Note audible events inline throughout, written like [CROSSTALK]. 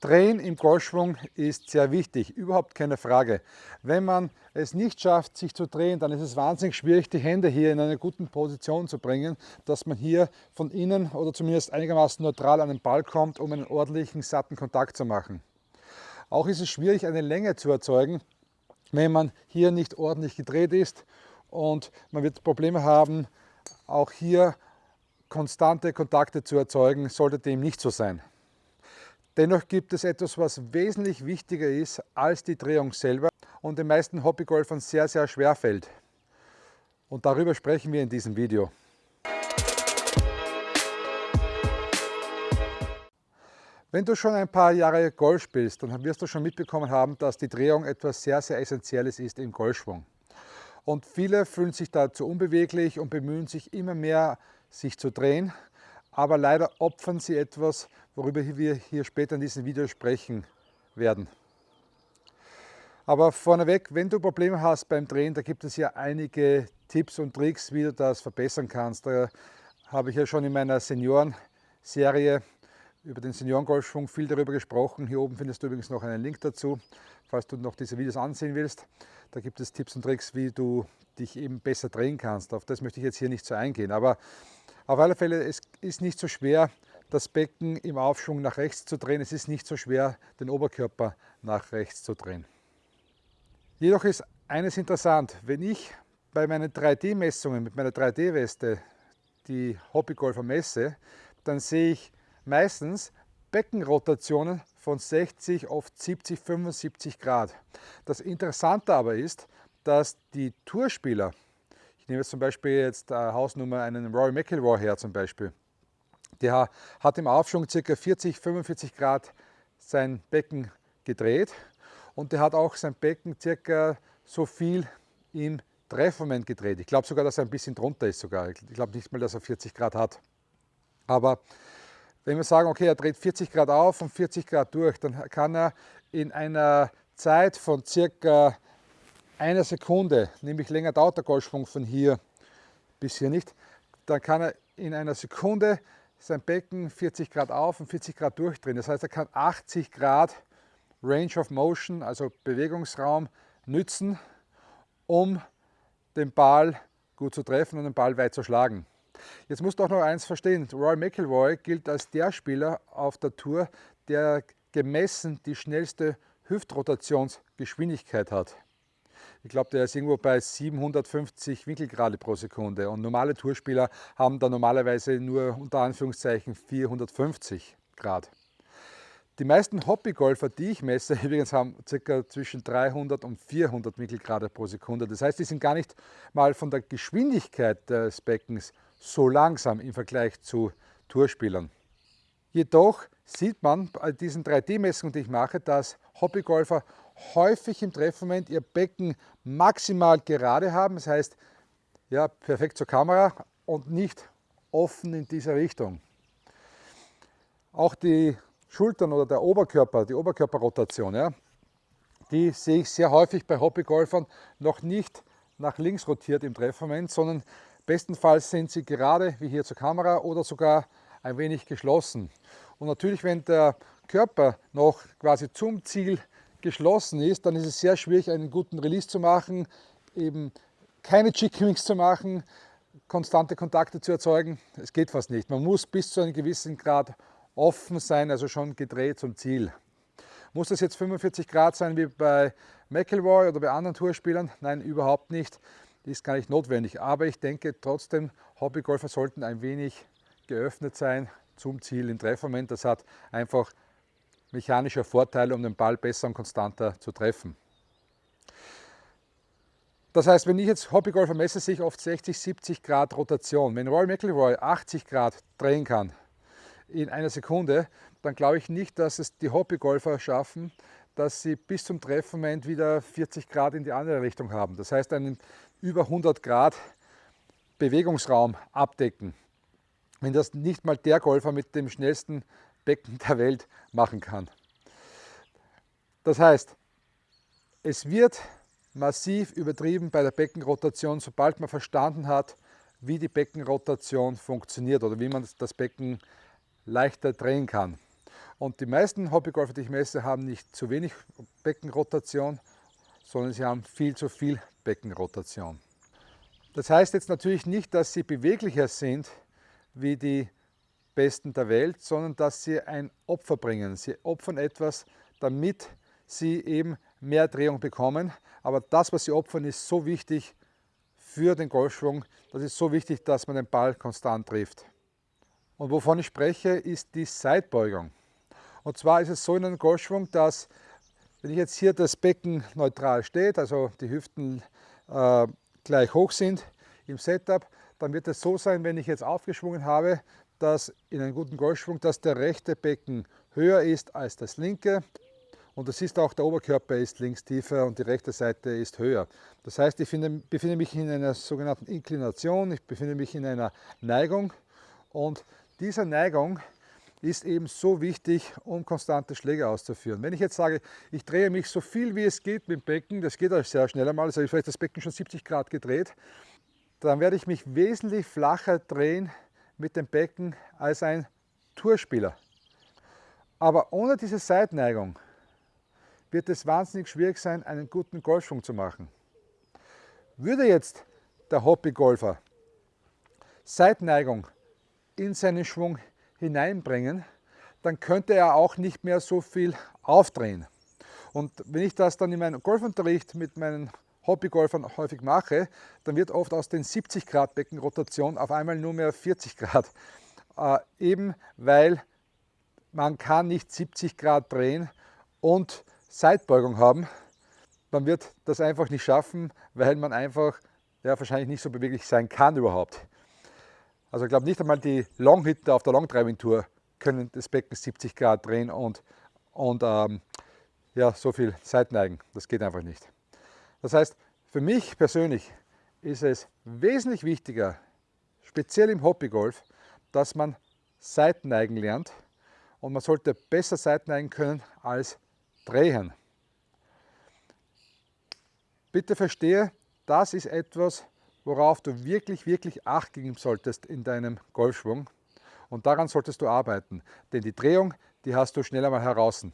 Drehen im Golfschwung ist sehr wichtig, überhaupt keine Frage. Wenn man es nicht schafft, sich zu drehen, dann ist es wahnsinnig schwierig, die Hände hier in eine gute Position zu bringen, dass man hier von innen oder zumindest einigermaßen neutral an den Ball kommt, um einen ordentlichen, satten Kontakt zu machen. Auch ist es schwierig, eine Länge zu erzeugen, wenn man hier nicht ordentlich gedreht ist und man wird Probleme haben, auch hier konstante Kontakte zu erzeugen, sollte dem nicht so sein. Dennoch gibt es etwas, was wesentlich wichtiger ist als die Drehung selber und den meisten Hobbygolfern sehr, sehr schwer fällt. Und darüber sprechen wir in diesem Video. Wenn du schon ein paar Jahre Golf spielst, dann wirst du schon mitbekommen haben, dass die Drehung etwas sehr, sehr Essentielles ist im Golfschwung. Und viele fühlen sich dazu unbeweglich und bemühen sich immer mehr, sich zu drehen aber leider opfern sie etwas, worüber wir hier später in diesem Video sprechen werden. Aber vorneweg, wenn du Probleme hast beim Drehen, da gibt es ja einige Tipps und Tricks, wie du das verbessern kannst. Da habe ich ja schon in meiner Senioren-Serie über den Seniorengolfschwung viel darüber gesprochen. Hier oben findest du übrigens noch einen Link dazu, falls du noch diese Videos ansehen willst. Da gibt es Tipps und Tricks, wie du dich eben besser drehen kannst. Auf das möchte ich jetzt hier nicht so eingehen. Aber auf alle Fälle, es ist nicht so schwer, das Becken im Aufschwung nach rechts zu drehen. Es ist nicht so schwer, den Oberkörper nach rechts zu drehen. Jedoch ist eines interessant, wenn ich bei meinen 3D-Messungen mit meiner 3D-Weste die Hobbygolfer messe, dann sehe ich meistens Beckenrotationen von 60, oft 70, 75 Grad. Das Interessante aber ist, dass die Tourspieler ich nehme jetzt zum Beispiel jetzt äh, Hausnummer einen Roy McIlroy her zum Beispiel. Der hat im Aufschwung ca. 40, 45 Grad sein Becken gedreht und der hat auch sein Becken circa so viel im Treffmoment gedreht. Ich glaube sogar, dass er ein bisschen drunter ist sogar. Ich glaube nicht mal, dass er 40 Grad hat. Aber wenn wir sagen, okay, er dreht 40 Grad auf und 40 Grad durch, dann kann er in einer Zeit von circa einer Sekunde, nämlich länger dauert der Golfschwung von hier bis hier nicht, dann kann er in einer Sekunde sein Becken 40 Grad auf und 40 Grad durchdrehen. Das heißt, er kann 80 Grad Range of Motion, also Bewegungsraum, nützen, um den Ball gut zu treffen und den Ball weit zu schlagen. Jetzt musst du auch noch eins verstehen, Roy McIlroy gilt als der Spieler auf der Tour, der gemessen die schnellste Hüftrotationsgeschwindigkeit hat. Ich glaube, der ist irgendwo bei 750 Winkelgrade pro Sekunde und normale Tourspieler haben da normalerweise nur unter Anführungszeichen 450 Grad. Die meisten Hobbygolfer, die ich messe, [LAUGHS] übrigens haben ca. zwischen 300 und 400 Winkelgrade pro Sekunde. Das heißt, die sind gar nicht mal von der Geschwindigkeit des Beckens so langsam im Vergleich zu Tourspielern. Jedoch sieht man bei diesen 3D-Messungen, die ich mache, dass Hobbygolfer häufig im Treffmoment ihr Becken maximal gerade haben, das heißt ja, perfekt zur Kamera und nicht offen in dieser Richtung. Auch die Schultern oder der Oberkörper, die Oberkörperrotation, ja, die sehe ich sehr häufig bei Hobbygolfern noch nicht nach links rotiert im Treffmoment, sondern bestenfalls sind sie gerade wie hier zur Kamera oder sogar ein wenig geschlossen. Und natürlich, wenn der Körper noch quasi zum Ziel geschlossen ist, dann ist es sehr schwierig, einen guten Release zu machen, eben keine Chicken Wings zu machen, konstante Kontakte zu erzeugen. Es geht fast nicht. Man muss bis zu einem gewissen Grad offen sein, also schon gedreht zum Ziel. Muss das jetzt 45 Grad sein wie bei McElroy oder bei anderen Tourspielern? Nein, überhaupt nicht. Ist gar nicht notwendig. Aber ich denke trotzdem, Hobbygolfer sollten ein wenig geöffnet sein zum Ziel im Treffmoment. Das hat einfach mechanischer Vorteil, um den Ball besser und konstanter zu treffen. Das heißt, wenn ich jetzt Hobbygolfer messe, sehe ich oft 60, 70 Grad Rotation. Wenn Roy McIlroy 80 Grad drehen kann in einer Sekunde, dann glaube ich nicht, dass es die Hobbygolfer schaffen, dass sie bis zum Treffmoment wieder 40 Grad in die andere Richtung haben. Das heißt, einen über 100 Grad Bewegungsraum abdecken. Wenn das nicht mal der Golfer mit dem schnellsten Becken der Welt machen kann. Das heißt, es wird massiv übertrieben bei der Beckenrotation, sobald man verstanden hat, wie die Beckenrotation funktioniert oder wie man das Becken leichter drehen kann. Und die meisten Hobbygolfer, die ich messe, haben nicht zu wenig Beckenrotation, sondern sie haben viel zu viel Beckenrotation. Das heißt jetzt natürlich nicht, dass sie beweglicher sind wie die Besten der Welt, sondern dass sie ein Opfer bringen. Sie opfern etwas, damit sie eben mehr Drehung bekommen. Aber das, was sie opfern, ist so wichtig für den Golfschwung. Das ist so wichtig, dass man den Ball konstant trifft. Und wovon ich spreche, ist die Seitbeugung. Und zwar ist es so in einem Golfschwung, dass wenn ich jetzt hier das Becken neutral steht, also die Hüften äh, gleich hoch sind im Setup, dann wird es so sein, wenn ich jetzt aufgeschwungen habe, dass in einem guten Golfschwung, dass der rechte Becken höher ist als das linke. Und das ist auch, der Oberkörper ist links tiefer und die rechte Seite ist höher. Das heißt, ich finde, befinde mich in einer sogenannten Inklination, ich befinde mich in einer Neigung. Und diese Neigung ist eben so wichtig, um konstante Schläge auszuführen. Wenn ich jetzt sage, ich drehe mich so viel wie es geht mit dem Becken, das geht auch sehr schnell einmal, also ich vielleicht das Becken schon 70 Grad gedreht, dann werde ich mich wesentlich flacher drehen mit dem Becken als ein Tourspieler. Aber ohne diese Seitneigung wird es wahnsinnig schwierig sein, einen guten Golfschwung zu machen. Würde jetzt der Hobbygolfer Seitneigung in seinen Schwung hineinbringen, dann könnte er auch nicht mehr so viel aufdrehen. Und wenn ich das dann in meinem Golfunterricht mit meinen Hobbygolfern häufig mache, dann wird oft aus den 70 Grad Beckenrotation auf einmal nur mehr 40 Grad. Äh, eben weil man kann nicht 70 Grad drehen und Seitbeugung haben. Man wird das einfach nicht schaffen, weil man einfach ja, wahrscheinlich nicht so beweglich sein kann überhaupt. Also ich glaube nicht einmal die Longhitter auf der Longdriving Tour können das Becken 70 Grad drehen und, und ähm, ja, so viel Seitneigen. Das geht einfach nicht. Das heißt, für mich persönlich ist es wesentlich wichtiger, speziell im Hobbygolf, dass man Seitneigen lernt und man sollte besser Seitneigen können als drehen. Bitte verstehe, das ist etwas, worauf du wirklich, wirklich Acht geben solltest in deinem Golfschwung. Und daran solltest du arbeiten, denn die Drehung, die hast du schnell einmal heraus.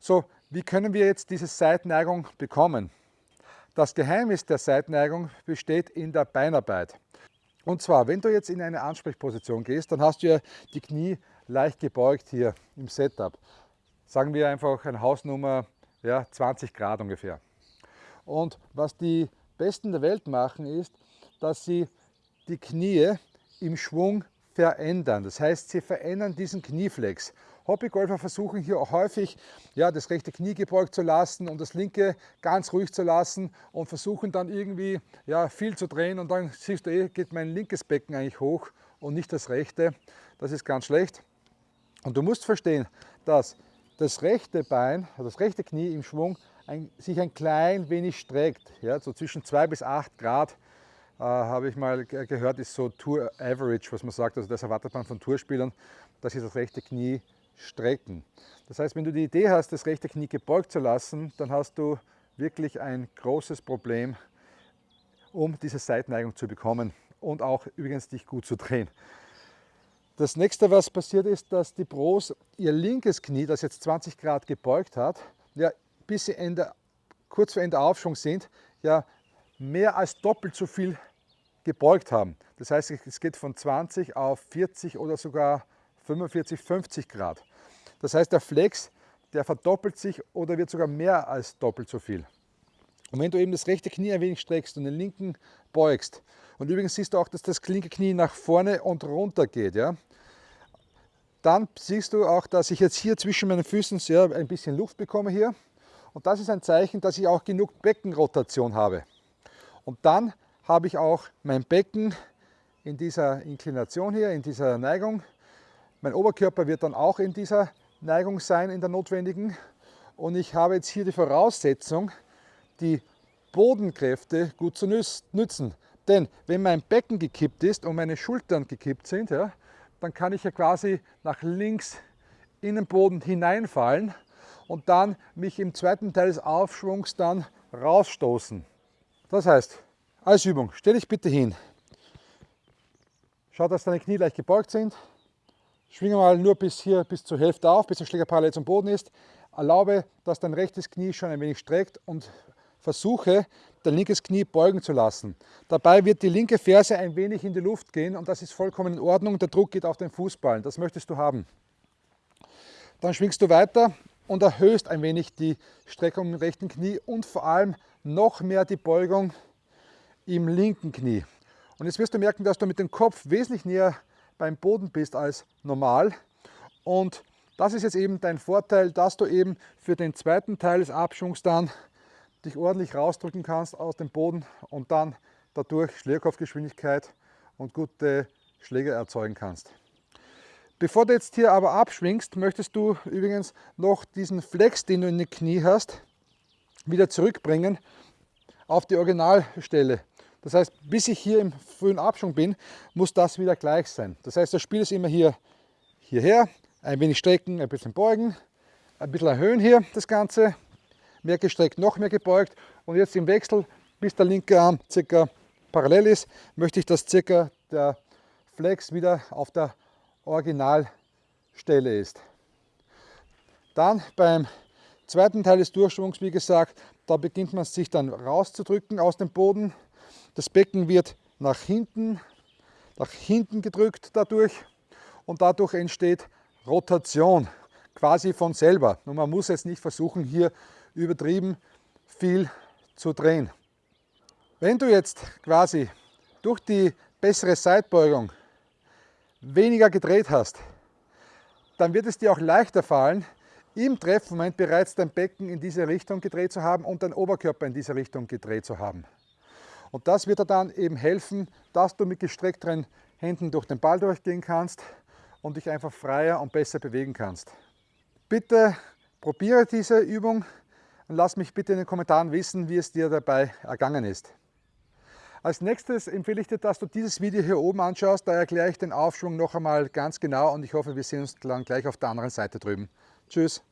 So, wie können wir jetzt diese Seitenneigung bekommen? Das Geheimnis der Seitenneigung besteht in der Beinarbeit. Und zwar, wenn du jetzt in eine Ansprechposition gehst, dann hast du ja die Knie leicht gebeugt hier im Setup. Sagen wir einfach eine Hausnummer ja, 20 Grad ungefähr. Und was die Besten der Welt machen, ist, dass sie die Knie im Schwung verändern. Das heißt, sie verändern diesen Knieflex. Hobbygolfer versuchen hier auch häufig, ja, das rechte Knie gebeugt zu lassen und das linke ganz ruhig zu lassen und versuchen dann irgendwie ja, viel zu drehen und dann siehst du, eh, geht mein linkes Becken eigentlich hoch und nicht das rechte. Das ist ganz schlecht. Und du musst verstehen, dass das rechte Bein, also das rechte Knie im Schwung ein, sich ein klein wenig streckt. Ja, so zwischen 2 bis 8 Grad äh, habe ich mal gehört, ist so Tour Average, was man sagt. Also das erwartet man von Tourspielern, dass sie das rechte Knie strecken. Das heißt, wenn du die Idee hast, das rechte Knie gebeugt zu lassen, dann hast du wirklich ein großes Problem, um diese Seitneigung zu bekommen und auch übrigens dich gut zu drehen. Das nächste, was passiert ist, dass die Pros ihr linkes Knie, das jetzt 20 Grad gebeugt hat, ja, bis sie Ende, kurz vor Ende Aufschwung sind, ja, mehr als doppelt so viel gebeugt haben. Das heißt, es geht von 20 auf 40 oder sogar 45, 50 Grad. Das heißt, der Flex, der verdoppelt sich oder wird sogar mehr als doppelt so viel. Und wenn du eben das rechte Knie ein wenig streckst und den linken beugst, und übrigens siehst du auch, dass das linke Knie nach vorne und runter geht, ja, dann siehst du auch, dass ich jetzt hier zwischen meinen Füßen sehr ein bisschen Luft bekomme hier. Und das ist ein Zeichen, dass ich auch genug Beckenrotation habe. Und dann habe ich auch mein Becken in dieser Inklination hier, in dieser Neigung. Mein Oberkörper wird dann auch in dieser Neigung sein, in der notwendigen. Und ich habe jetzt hier die Voraussetzung, die Bodenkräfte gut zu nützen. Denn wenn mein Becken gekippt ist und meine Schultern gekippt sind, ja, dann kann ich ja quasi nach links in den Boden hineinfallen und dann mich im zweiten Teil des Aufschwungs dann rausstoßen. Das heißt, als Übung, stell dich bitte hin. Schau, dass deine Knie leicht gebeugt sind. Schwinge mal nur bis hier, bis zur Hälfte auf, bis der Schläger parallel zum Boden ist. Erlaube, dass dein rechtes Knie schon ein wenig streckt und versuche, dein linkes Knie beugen zu lassen. Dabei wird die linke Ferse ein wenig in die Luft gehen und das ist vollkommen in Ordnung. Der Druck geht auf den Fußballen, das möchtest du haben. Dann schwingst du weiter und erhöhst ein wenig die Streckung im rechten Knie und vor allem noch mehr die Beugung im linken Knie. Und jetzt wirst du merken, dass du mit dem Kopf wesentlich näher beim Boden bist als normal. Und das ist jetzt eben dein Vorteil, dass du eben für den zweiten Teil des Abschwungs dann dich ordentlich rausdrücken kannst aus dem Boden und dann dadurch Schlägerkopfgeschwindigkeit und gute Schläge erzeugen kannst. Bevor du jetzt hier aber abschwingst, möchtest du übrigens noch diesen Flex, den du in den Knie hast, wieder zurückbringen auf die Originalstelle. Das heißt, bis ich hier im frühen Abschwung bin, muss das wieder gleich sein. Das heißt, das Spiel ist immer hier hierher, ein wenig strecken, ein bisschen beugen, ein bisschen erhöhen hier das Ganze, mehr gestreckt, noch mehr gebeugt und jetzt im Wechsel, bis der linke Arm circa parallel ist, möchte ich, dass circa der Flex wieder auf der Originalstelle ist. Dann beim zweiten Teil des Durchschwungs, wie gesagt, da beginnt man sich dann rauszudrücken aus dem Boden. Das Becken wird nach hinten, nach hinten gedrückt dadurch und dadurch entsteht Rotation quasi von selber. Und man muss jetzt nicht versuchen, hier übertrieben viel zu drehen. Wenn du jetzt quasi durch die bessere Seitbeugung weniger gedreht hast, dann wird es dir auch leichter fallen, im Treffmoment bereits dein Becken in diese Richtung gedreht zu haben und dein Oberkörper in diese Richtung gedreht zu haben. Und das wird dir dann eben helfen, dass du mit gestreckteren Händen durch den Ball durchgehen kannst und dich einfach freier und besser bewegen kannst. Bitte probiere diese Übung und lass mich bitte in den Kommentaren wissen, wie es dir dabei ergangen ist. Als nächstes empfehle ich dir, dass du dieses Video hier oben anschaust, da erkläre ich den Aufschwung noch einmal ganz genau und ich hoffe, wir sehen uns dann gleich auf der anderen Seite drüben. Tschüss!